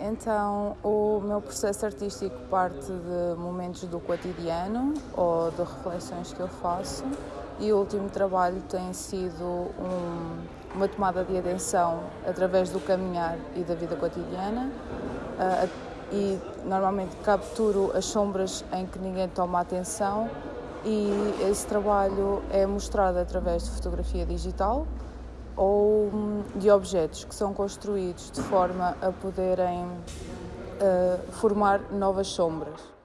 Então, o meu processo artístico parte de momentos do cotidiano ou de reflexões que eu faço, e o último trabalho tem sido um, uma tomada de atenção através do caminhar e da vida cotidiana. Uh, e normalmente capturo as sombras em que ninguém toma atenção e esse trabalho é mostrado através de fotografia digital ou de objetos que são construídos de forma a poderem uh, formar novas sombras.